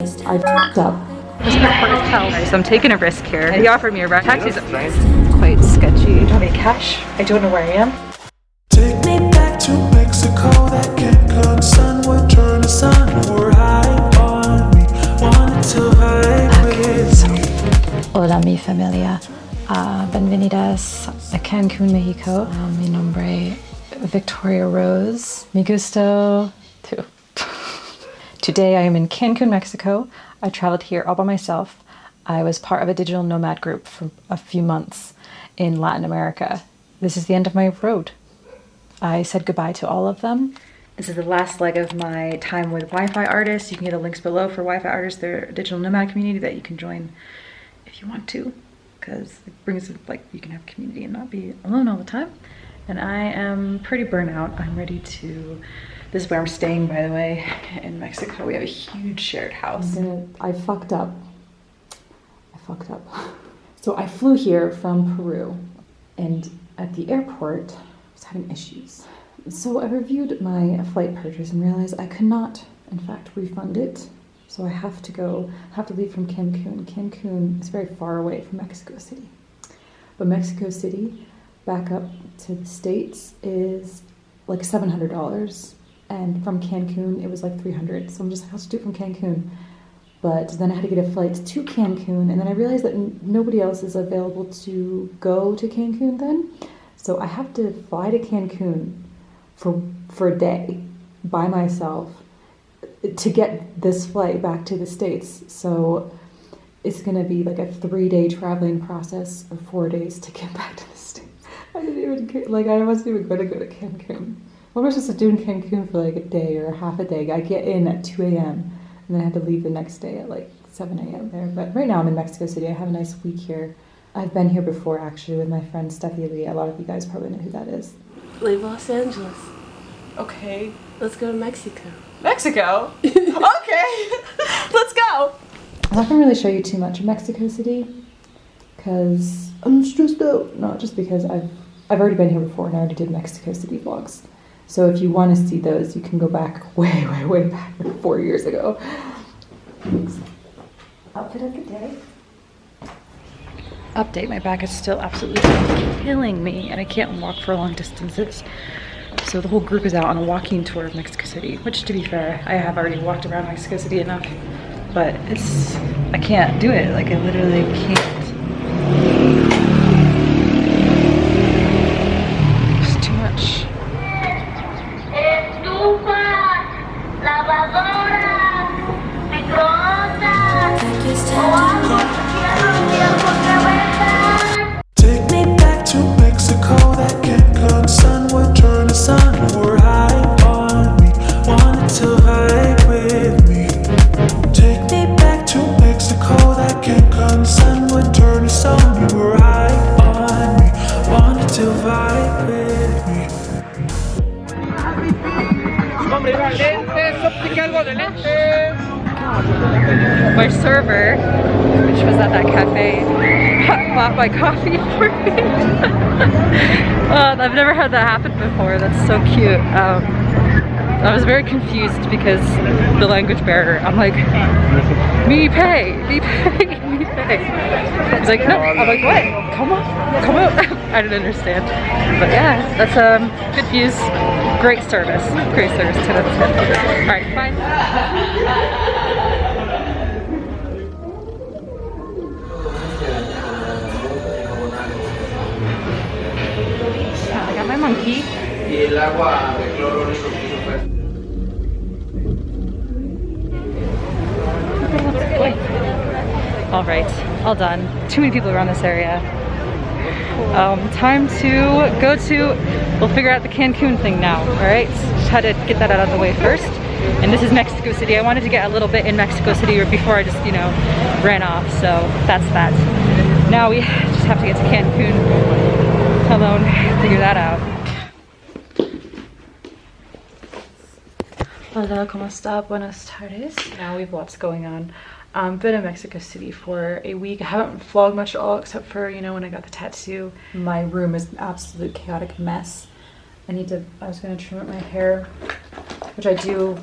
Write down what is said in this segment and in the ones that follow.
I fucked up. This so I'm taking a risk here. He offered me a ride. Taxi's quite sketchy. Don't have cash. I don't know where I am. Take me back to Mexico, that Cancun sun would turn to sun. Were high on me, wanted to hide with me. Hola mi familia, uh, bienvenidas a Cancun, Mexico. Uh, mi nombre Victoria Rose. Mi gusto too. Today I am in Cancun, Mexico. I traveled here all by myself. I was part of a digital nomad group for a few months in Latin America. This is the end of my road. I said goodbye to all of them. This is the last leg of my time with Wi-Fi artists. You can get the links below for Wi-Fi artists. They're a digital nomad community that you can join if you want to because it brings like you can have community and not be alone all the time. And I am pretty burnt out. I'm ready to this is where I'm staying, by the way, in Mexico. We have a huge shared house. I fucked up. I fucked up. So I flew here from Peru and at the airport I was having issues. So I reviewed my flight purchase and realized I could not, in fact, refund it. So I have to go, I have to leave from Cancun. Cancun is very far away from Mexico City. But Mexico City, back up to the States, is like $700 and from Cancun it was like 300 so I'm just like I'll just do it from Cancun? But then I had to get a flight to Cancun and then I realized that nobody else is available to go to Cancun then. So I have to fly to Cancun for for a day by myself to get this flight back to the states. So it's to be like a three day traveling process or four days to get back to the states I didn't even like I wasn't even to go to Cancun what am I supposed to do in Cancun for like a day or half a day? I get in at 2 a.m. and then I have to leave the next day at like 7 a.m. there. But right now I'm in Mexico City. I have a nice week here. I've been here before actually with my friend Steffi Lee. A lot of you guys probably know who that is. Leave Los Angeles. Okay. Let's go to Mexico. Mexico? okay. Let's go. I'm not gonna really show you too much of Mexico City because I'm stressed out. Not just because I've I've already been here before and I already did Mexico City vlogs. So if you want to see those, you can go back way, way, way back, like four years ago. Outfit of the day. Update, my back is still absolutely killing me and I can't walk for long distances. So the whole group is out on a walking tour of Mexico City, which to be fair, I have already walked around Mexico City enough, but it's, I can't do it. Like I literally can't. My server, which was at that cafe, bought my coffee for me. uh, I've never had that happen before. That's so cute. Um, I was very confused because the language barrier. I'm like, me pay, me pay, me pay. He's like, no. I'm like, what? Come on, come out. I didn't understand. But yeah, that's um, good views, great service, great service. 10 out of 10. All right, bye. I got my monkey. y el agua de cloro en esos pisos pues. All right, all done. Too many people around this area. Um, time to go to, we'll figure out the Cancun thing now, all right? Just had to get that out of the way first. And this is Mexico City. I wanted to get a little bit in Mexico City before I just, you know, ran off. So that's that. Now we just have to get to Cancun alone, figure that out. Hola, ¿cómo está? Buenas tardes. Now we have lots going on. Um, been in Mexico City for a week. I haven't vlogged much at all except for, you know, when I got the tattoo. My room is an absolute chaotic mess. I need to, I was gonna trim up my hair, which I do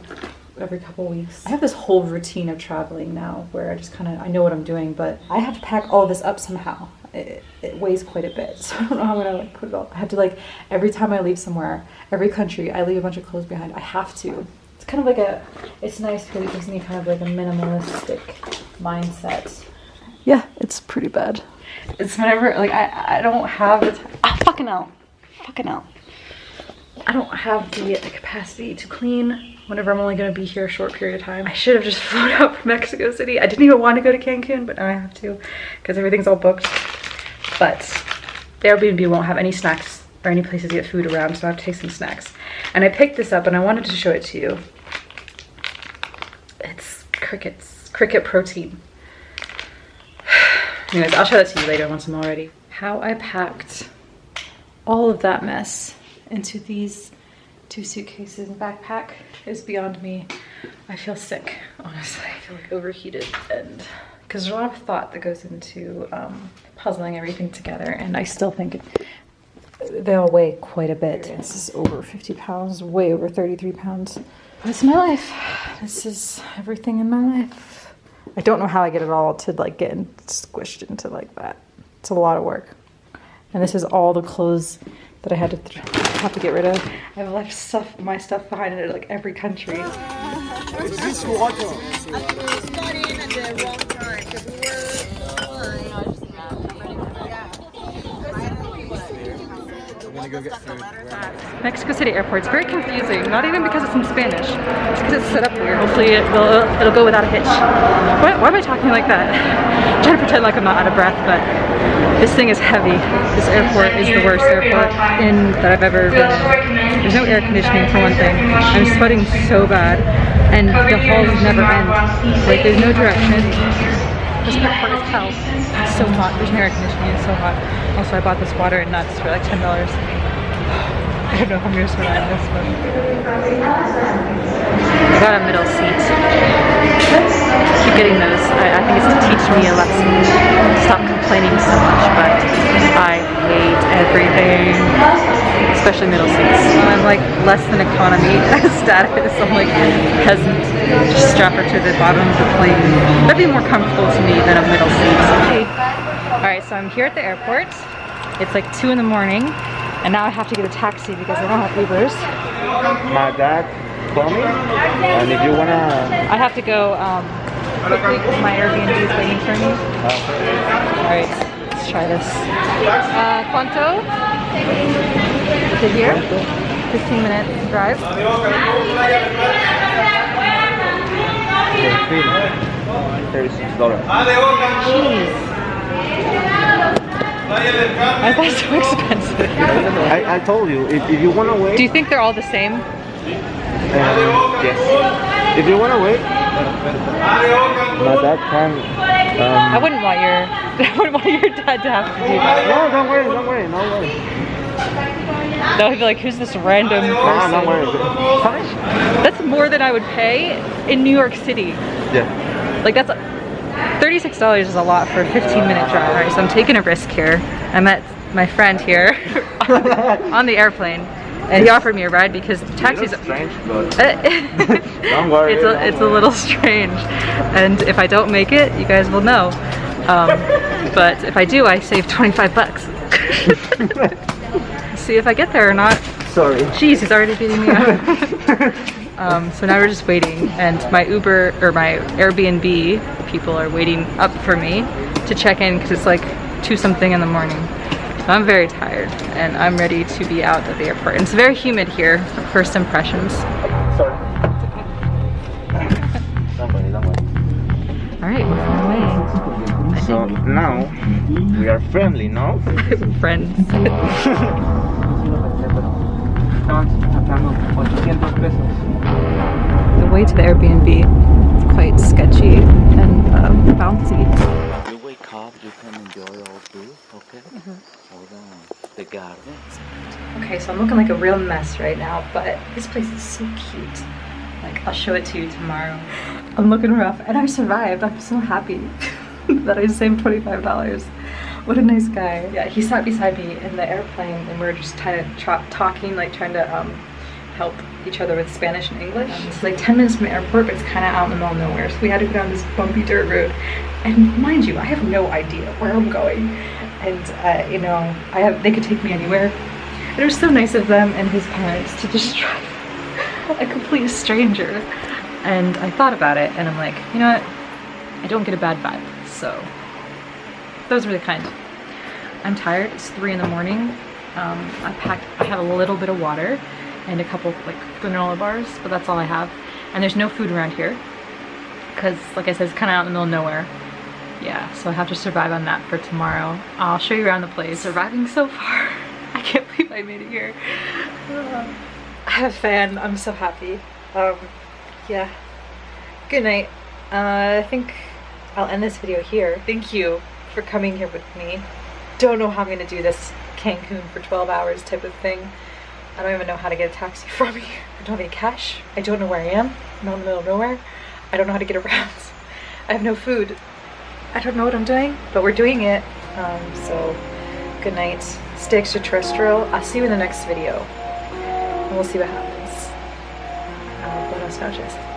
every couple weeks. I have this whole routine of traveling now where I just kind of I know what I'm doing, but I have to pack all this up somehow. It, it weighs quite a bit, so I don't know how I'm gonna like put it all. I have to like every time I leave somewhere, every country, I leave a bunch of clothes behind. I have to. It's kind of like a. It's nice because it gives me kind of like a minimalistic mindset. Yeah, it's pretty bad. It's whenever like I I don't have the time. Ah, fucking hell, fucking hell. I don't have the, the capacity to clean whenever I'm only going to be here a short period of time. I should have just flown out from Mexico City. I didn't even want to go to Cancun, but now I have to because everything's all booked. But Airbnb won't have any snacks or any places to get food around, so I have to take some snacks. And I picked this up and I wanted to show it to you. It's crickets, cricket protein. Anyways, I'll show that to you later once I'm all ready. How I packed all of that mess into these two suitcases and backpack is beyond me. I feel sick, honestly. I feel like overheated and because there's a lot of thought that goes into um, puzzling everything together and I still think it, they all weigh quite a bit. This is over 50 pounds, way over 33 pounds. This is my life. This is everything in my life. I don't know how I get it all to like get squished into like that. It's a lot of work. And this is all the clothes that I had to th- have to get rid of. I've left stuff, my stuff behind in like every country. Mexico City airport. It's very confusing. Not even because it's in Spanish. It's because it's set up weird. Hopefully it will, it'll go without a hitch. Why, why am I talking like that? I'm trying to pretend like I'm not out of breath, but this thing is heavy. This airport is the worst airport in that I've ever been in. There's no air conditioning for one thing. I'm sweating so bad, and the halls never end. Like there's no direction. This airport is hell. It's so hot. There's no air conditioning. It's so hot. Also, I bought this water and nuts for like ten dollars. I don't know if I'm gonna survive this one. I got a middle seat. Keep getting those. I, I think it's to teach me a lesson. Stop complaining so much, but I hate everything. Especially middle seats. I'm like less than economy status. I'm like peasant. Just strap her to the bottom of the plane. That'd be more comfortable to me than a middle seat. Okay. Alright, so I'm here at the airport. It's like 2 in the morning. And now I have to get a taxi because I don't have Ubers. My dad called me, and if you wanna, I have to go um, quickly because my Airbnb is waiting for me. Alright, let's try this. Uh, ¿Cuánto? To here? 15 minute drive. thirty-six dollars. I thought so expensive. I, I told you, if, if you wanna wait, Do you think they're all the same? um, yes. If you wanna wait, my dad can. I Um, wouldn't want your I wouldn't want your dad to have to do that. no, don't worry, don't worry, no worry. That would be like, who's this random person? don't worry. Fine. That's more than I would pay in New York City. Yeah. Like that's $36 is a lot for a 15 minute drive, right? So I'm taking a risk here. I met my friend here on the airplane he offered me a ride because the taxis It's strange, but don't worry, It's a, it's a little strange. And if I don't make it, you guys will know. Um, but if I do, I save 25 bucks. See if I get there or not. sorry. Jeez, he's already beating me up. um, so now we're just waiting, and my Uber or my Airbnb people are waiting up for me to check in because it's like two something in the morning. So I'm very tired, and I'm ready to be out at the airport. And it's very humid here. First impressions. Sorry. don't worry, don't worry. All right, we're on our So now we are friendly, no? Friends. The way to the Airbnb is quite sketchy and um, bouncy. You wake up, you can enjoy all view, okay? All the, the gardens. Okay, so I'm looking like a real mess right now, but this place is so cute. Like, I'll show it to you tomorrow. I'm looking rough, and I survived. I'm so happy that I saved $25. What a nice guy. Yeah, he sat beside me in the airplane, and we were just kind of talking, like trying to um, help each other with Spanish and English. It's like 10 minutes from the airport, but it's kind of out in the middle of nowhere. So we had to go down this bumpy dirt road. And mind you, I have no idea where I'm going. And uh, you know, I have they could take me anywhere. It was so nice of them and his parents to just drive a complete stranger. And I thought about it and I'm like, you know what? I don't get a bad vibe. So that was really kind. I'm tired. It's three in the morning. Um, I packed, I have a little bit of water and a couple like granola bars, but that's all I have. And there's no food around here because like I said, it's kind of out in the middle of nowhere. Yeah, so I have to survive on that for tomorrow. I'll show you around the place. Surviving so far. I can't believe I made it here. Uh, I have a fan. I'm so happy. Um, yeah. Good night. Uh, I think I'll end this video here. Thank you for coming here with me. Don't know how I'm gonna do this Cancun for 12 hours type of thing. I don't even know how to get a taxi from here. I don't have any cash. I don't know where I am. I'm out in the middle of nowhere. I don't know how to get around. I have no food. I don't know what I'm doing, but we're doing it. Um, so, good night. Stay extraterrestrial. I'll see you in the next video. And we'll see what happens. Uh, buenas noches.